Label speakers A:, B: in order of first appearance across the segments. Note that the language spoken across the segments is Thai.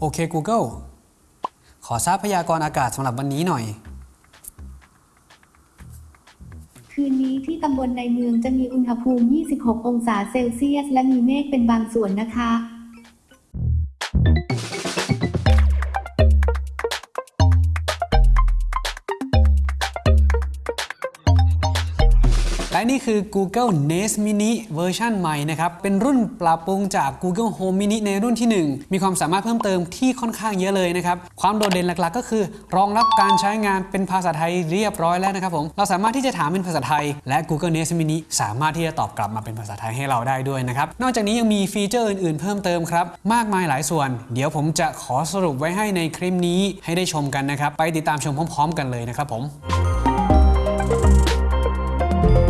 A: โอเค Google ขอทราบพยากรณ์อากาศสำหรับวันนี้หน่อย
B: คืนนี้ที่ตำบลในเมืองจะมีอุณหภูมิ 26 องศาเซลเซียส และมีเมฆเป็นบางส่วนนะคะ
A: และนี่คือ Google Nest Mini เวอร์ชันใหม่นะครับ เป็นรุ่นปรับปรุงจาก Google Home Mini ในรุ่นที่ 1 มีความสามารถเพิ่มเติมที่ค่อนข้างเยอะเลยนะครับ ความโดดเด่นหลักๆ ก็คือ รองรับการใช้งานเป็นภาษาไทยเรียบร้อยแล้วนะครับผม เราสามารถที่จะถามเป็นภาษาไทย และ Google Nest Mini สามารถที่จะตอบกลับมาเป็นภาษาไทยให้เราได้ด้วยนะครับ นอกจากนี้ยังมีฟีเจอร์อื่นๆ เพิ่มเติมครับ มากมายหลายส่วน เดี๋ยวผมจะขอสรุปไว้ให้ในคลิปนี้ให้ได้ชมกันนะครับ ไปติดตามชมพร้อม ๆ กันเลยนะครับผมเ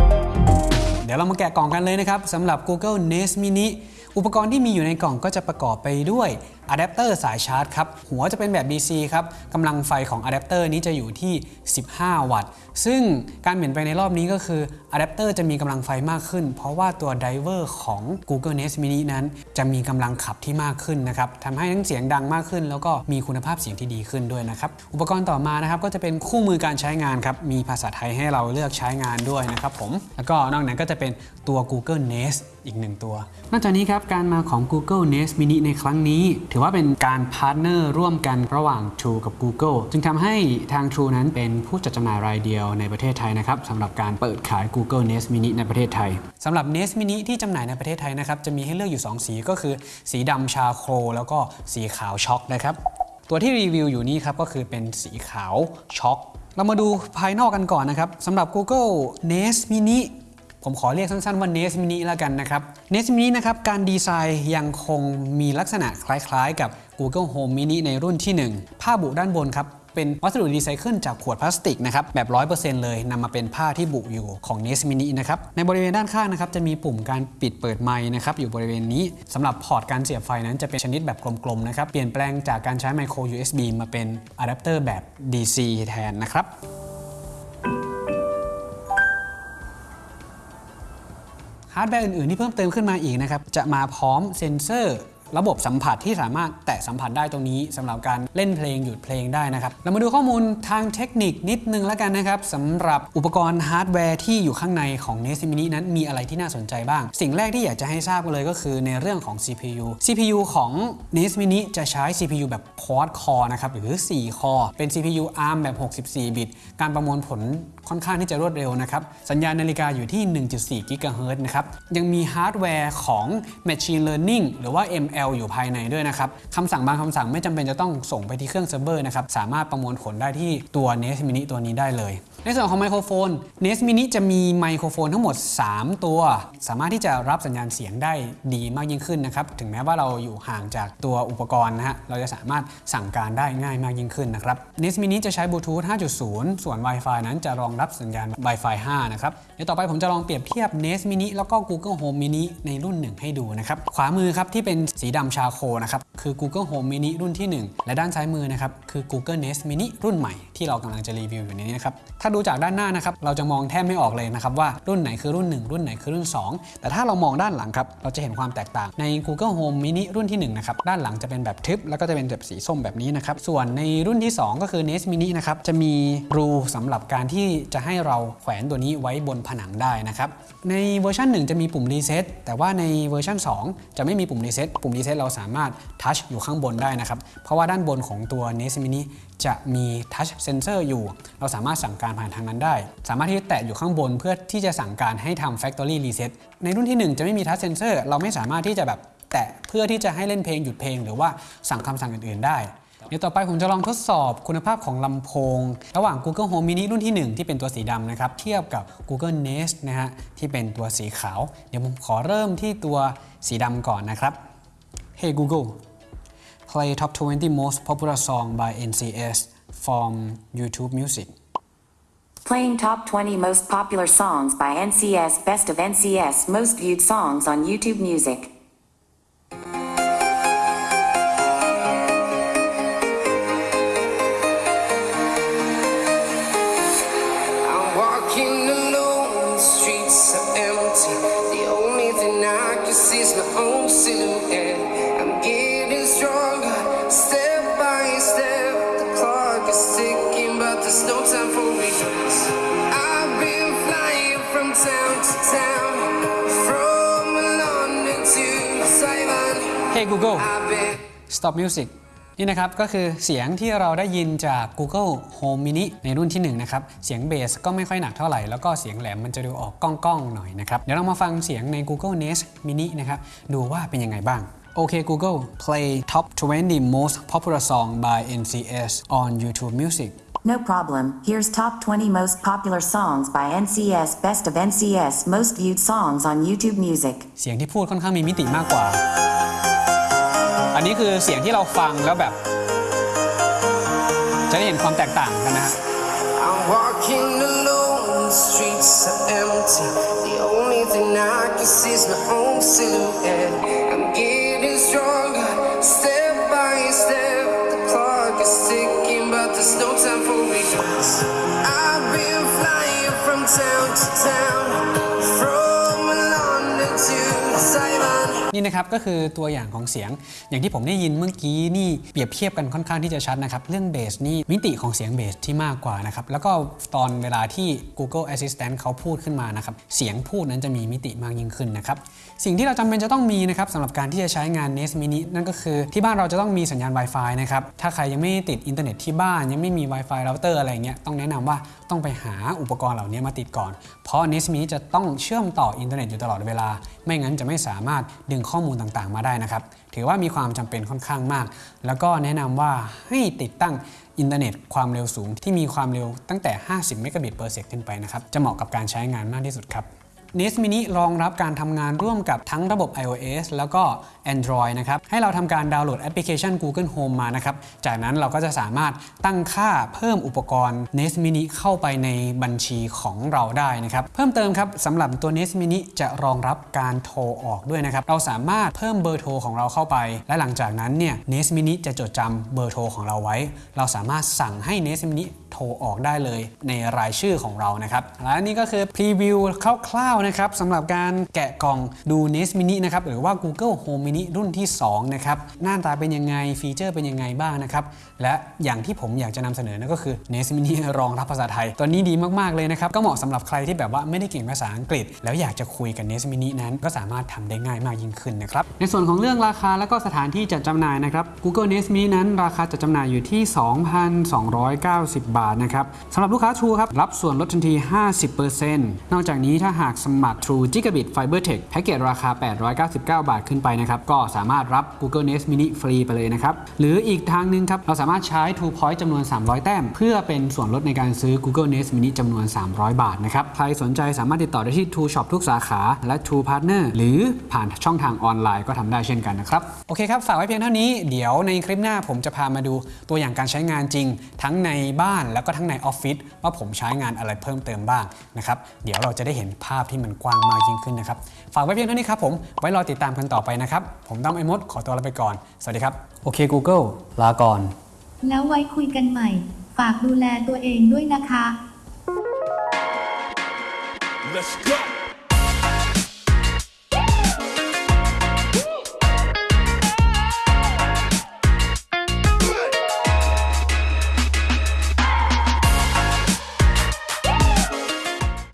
A: ดี๋ยวเรามาแกะกล่องกันเลยนะครับสำหรับ Google Nest Mini อุปกรณ์ที่มีอยู่ในกล่องก็จะประกอบไปด้วย อะแดปเตอร์สายชาร์จครับ หัวจะเป็นแบบ DC ครับกำลังไฟของอะแดปเตอร์นี้จะอยู่ที่ 15 วัตต์ ซึ่งการเปลี่ยนไปในรอบนี้ก็คืออะแดปเตอร์จะมีกำลังไฟมากขึ้น เพราะว่าตัว driver ของ Google Nest Mini นั้น จะมีกำลังขับที่มากขึ้นนะครับทำให้ทั้งเสียงดังมากขึ้น แล้วก็มีคุณภาพเสียงที่ดีขึ้นด้วยนะครับ อุปกรณ์ต่อมานะครับก็จะเป็นคู่มือการใช้งานครับ มีภาษาไทยให้เราเลือกใช้งานด้วยนะครับผม แล้วก็นอกนั้นก็จะเป็นตัว Google Nest อีกหนึ่งตัว นอกจากนี้ครับการมาของ Google Nest Mini ในครั้งนี้ถือว่าเป็นการ partner ร่วมกันระหว่าง True กับ Google จึงทำให้ทาง True นั้นเป็นผู้จัดจำหน่ายรายเดียวในประเทศไทยนะครับสำหรับการเปิดขาย Google Nest Mini ในประเทศไทยสำหรับ Nest Mini ที่จำหน่ายในประเทศไทยนะครับจะมีให้เลือกอยู่ 2 สีก็คือ สีดำ charcoal แล้วก็สีขาว chalk นะครับตัวที่รีวิวอยู่นี้ครับก็คือเป็นสีขาว chalk เรามาดูภายนอกกันก่อนนะครับสำหรับ Google Nest Mini ผมขอเรียกสั้นๆว่า Nest Mini แล้วกันนะครับ Nest Mini นะครับการดีไซน์ยังคงมีลักษณะคล้ายๆ กับ Google Home Mini ในรุ่นที่ 1 ผ้าบุด้านบนครับเป็นวัสดุรีไซเคิลจากขวดพลาสติกนะครับแบบ 100%เลยนำมาเป็นผ้าที่บุอยู่ของ Nest Mini นะครับในบริเวณด้านข้างนะครับจะมีปุ่มการปิดเปิดไมค์นะครับอยู่บริเวณนี้สำหรับพอร์ตการเสียบไฟนั้นจะเป็นชนิดแบบกลมๆนะครับเปลี่ยนแปลงจากการใช้ไมโคร USB มาเป็นอะแดปเตอร์แบบ DC แทนนะครับ ฮาร์ดแวร์อื่นๆที่เพิ่มเติมขึ้นมาอีกนะครับจะมาพร้อมเซ็นเซอร์ ระบบสัมผัสที่สามารถแตะสัมผัสได้ตรงนี้สำหรับการเล่นเพลงหยุดเพลงได้นะครับเรามาดูข้อมูลทางเทคนิคนิดนึงแล้วกันนะครับสำหรับอุปกรณ์ฮาร์ดแวร์ที่อยู่ข้างในของ Nest Mini นั้นมีอะไรที่น่าสนใจบ้าง สิ่งแรกที่อยากจะให้ทราบกันเลยก็คือในเรื่องของ CPU CPU ของ Nest Mini จะใช้ CPU แบบ Quad Core นะครับหรือ 4 core เป็น CPU ARM แบบ 64 บิต การประมวลผลค่อนข้างที่จะรวดเร็วนะครับสัญญาณนาฬิกาอยู่ที่ 1.4 GHz นะครับยังมีฮาร์ดแวร์ของ Machine Learning หรือว่า ML อยู่ภายในด้วยนะครับคำสั่งบางคำสั่งไม่จำเป็นจะต้องส่งไปที่เครื่องเซิร์ฟเวอร์นะครับสามารถประมวลผลได้ที่ตัว Nest Mini ตัวนี้ได้เลย ในส่วนของไมโครโฟน Nest Mini จะมีไมโครโฟนทั้งหมด 3 ตัว สามารถที่จะรับสัญญาณเสียงได้ดีมากยิ่งขึ้นนะครับ ถึงแม้ว่าเราอยู่ห่างจากตัวอุปกรณ์นะฮะ เราจะสามารถสั่งการได้ง่ายมากยิ่งขึ้นนะครับ Nest Mini จะใช้บลูทูธ 5.0 ส่วน Wi-Fi นั้นจะรองรับสัญญาณ Wi-Fi 5 นะครับ เดี๋ยวต่อไปผมจะลองเปรียบเทียบ Nest Mini แล้วก็ Google Home Mini ในรุ่นหนึ่งให้ดูนะครับ ขวามือครับที่เป็นสีดำชาโคนะครับ คือ Google Home Mini รุ่นที่ 1 และด้านซ้ายมือนะครับคือ Google Nest Mini รุ่นใหม่ที่เรากำลังจะรีวิวอยู่ในนี้นะครับถ้าดูจากด้านหน้านะครับเราจะมองแทบไม่ออกเลยนะครับว่ารุ่นไหนคือรุ่น 1 รุ่นไหนคือรุ่น 2 แต่ถ้าเรามองด้านหลังครับเราจะเห็นความแตกต่างใน Google Home Mini รุ่นที่1นะครับด้านหลังจะเป็นแบบทึบแล้วก็จะเป็นแบบสีส้มแบบนี้นะครับส่วนในรุ่นที่ 2 ก็คือ Nest Mini นะครับจะมีรูสำหรับการที่จะให้เราแขวนตัวนี้ไว้บนผนังได้นะครับในเวอร์ชัน1 จะมีปุ่ม reset แต่ว่าในเวอร์ชัน2 จะไม่มีปุ่ม reset ปุ่ม reset เราสามารถ touch อยู่ข้างบนได้นะครับเพราะว่าด้านบนของตัว Nest Mini จะมี Touch Sensor อยู่ เราสามารถสั่งการผ่านทางนั้นได้ สามารถที่จะแตะอยู่ข้างบนเพื่อที่จะสั่งการให้ทำ Factory Reset ในรุ่นที่ 1 จะไม่มี Touch Sensor เราไม่สามารถที่จะแบบแตะเพื่อที่จะให้เล่นเพลงหยุดเพลง หรือว่าสั่งคำสั่งอื่นๆได้เดี๋ยวต่อไปผมจะลองทดสอบคุณภาพของลำโพง ระหว่าง Google Home Mini รุ่นที่ 1 ที่เป็นตัวสีดำนะครับ เทียบกับ Google Nest นะฮะที่เป็นตัวสีขาว เดี๋ยวผมขอเริ่มที่ตัวสีดำก่อนนะครับ Hey Google play top 20 most popular song by NCS from YouTube Music
C: Playing top 20 most popular songs by NCS Best of NCS Most viewed songs on YouTube Music.
A: Hey Google Stop Music นี่นะครับก็คือเสียงที่เราได้ยินจาก Google Home Mini ในรุ่นที่1นะครับเสียงเบสก็ไม่ค่อยหนักเท่าไหร่ แล้วก็เสียงแหลมมันจะดูออกก้องๆหน่อยนะครับเดี๋ยวเรามาฟังเสียงใน Google Nest Mini นะครับดูว่าเป็นยังไงบ้างโอเค Google play top 20 most popular song by NCS on YouTube Music
C: No problem. Here's top 20 most popular songs by NCS Best of NCS Most Viewed Songs on YouTube Music.
A: เสียงที่พูดค่อนข้างมีมิติมากกว่า อันนี้คือเสียงที่เราฟังแล้วแบบ จะได้เห็นความแตกต่างกันนะฮะ
D: I'm walking alone, the streets are empty. The only thing I can see is my own silhouette. I'm getting stronger, step by step. Town to town,
A: นี่นะครับก็คือตัวอย่างของเสียง อย่างที่ผมได้ยินเมื่อกี้นี่เปรียบเทียบกันค่อนข้างที่จะชัดนะครับเรื่องเบสนี่มิติของเสียงเบสที่มากกว่านะครับแล้วก็ตอนเวลาที่ Google Assistant เขาพูดขึ้นมานะครับเสียงพูดนั้นจะมีมิติมากยิ่งขึ้นนะครับสิ่งที่เราจำเป็นจะต้องมีนะครับสำหรับการที่จะใช้งาน Nest Mini นั่นก็คือที่บ้านเราจะต้องมีสัญญาณ Wi-Fi นะครับถ้าใครยังไม่ติดอินเทอร์เน็ตที่บ้านยังไม่มี Wi-Fi เราเตอร์อะไรเงี้ยต้องแนะนำว่าต้องไปหาอุปกรณ์เหล่านี้มาติดก่อน เพราะ Nest Mini จะต้องเชื่อมต่ออินเทอร์เน็ตอยู่ตลอดเวลา ไม่งั้นจะไม่สามารถดึงข้อมูลต่างๆ มาได้นะครับ ถือว่ามีความจำเป็นค่อนข้างมาก แล้วก็แนะนำว่าให้ติดตั้งอินเทอร์เน็ตความเร็วสูงที่มีความเร็วตั้งแต่ 50 เมกะบิต per sec ขึ้นไปนะครับ จะเหมาะกับการใช้งานมากที่สุดครับ Nest Mini รองรับการทำงานร่วมกับทั้งระบบ iOS แล้วก็ Android นะครับ ให้เราทำการดาวน์โหลดแอปพลิเคชัน Google Home มานะครับ จากนั้นเราก็จะสามารถตั้งค่าเพิ่มอุปกรณ์ Nest Mini เข้าไปในบัญชีของเราได้นะครับ เพิ่มเติมครับสำหรับตัว Nest Mini จะรองรับการโทรออกด้วยนะครับ เราสามารถเพิ่มเบอร์โทรของเราเข้าไป และหลังจากนั้นเนี่ย Nest Mini จะจดจำเบอร์โทรของเราไว้ เราสามารถสั่งให้ Nest Mini โทรออกได้เลยในรายชื่อของเรานะครับและนี่ก็คือพรีวิวคร่าวๆนะครับสำหรับการแกะกล่องดู Nest Mini นะครับหรือว่า Google Home Mini รุ่นที่2นะครับหน้าตาเป็นยังไงฟีเจอร์เป็นยังไงบ้างนะครับและอย่างที่ผมอยากจะนำเสนอนั่นก็คือ Nest Mini รองรับภาษาไทย ตัวนี้ดีมากๆเลยนะครับก็เหมาะสำหรับใครที่แบบว่าไม่ได้เก่งภาษาอังกฤษ แล้วอยากจะคุยกับ Nest Mini นั้น ก็สามารถทำได้ง่ายมากยิ่งขึ้นนะครับในส่วนของเรื่องราคาและก็สถานที่จัดจำหน่ายนะครับ Google Nest Mini นั้นราคาจัดจำหน่ายอยู่ที่ 2,290 บาทนะครับสำหรับลูกค้า True ครับ รับส่วนลดทันที 50%นอกจากนี้ถ้าหากสมัคร True Gigabit Fiber Tech แพ็กเกจราคา 899 บาทขึ้นไปนะครับ ก็สามารถรับ Google Nest Mini ฟรีไปเลยนะครับ หรืออีกทางหนึ่งครับ เราสามารถใช้ True Point จำนวน 300 แต้ม เพื่อเป็นส่วนลดในการซื้อ Google Nest Mini จำนวน 300 บาทนะครับ ใครสนใจสามารถติดต่อได้ที่ True Shop ทุกสาขาและ True Partner หรือผ่านช่องทางออนไลน์ก็ทำได้เช่นกันนะครับ โอเคครับ ฝากไว้เพียงเท่านี้ เดี๋ยวในคลิปหน้าผมจะพามาดูตัวอย่างการใช้งานจริง ทั้งในบ้านแล้วก็ทั้งในออฟฟิศว่าผมใช้งานอะไรเพิ่มเติมบ้างนะครับเดี๋ยวเราจะได้เห็นภาพที่มันกว้างมากยิ่งขึ้นนะครับฝากไว้เพียงเท่านี้ครับผมไว้รอติดตามกันต่อไปนะครับผมตั้มไอมดขอตัวลาไปก่อนสวัสดีครับโอเค Google ลาก่อน
B: แล้วไว้คุยกันใหม่ ฝากดูแลตัวเองด้วยนะคะ
E: Let's go.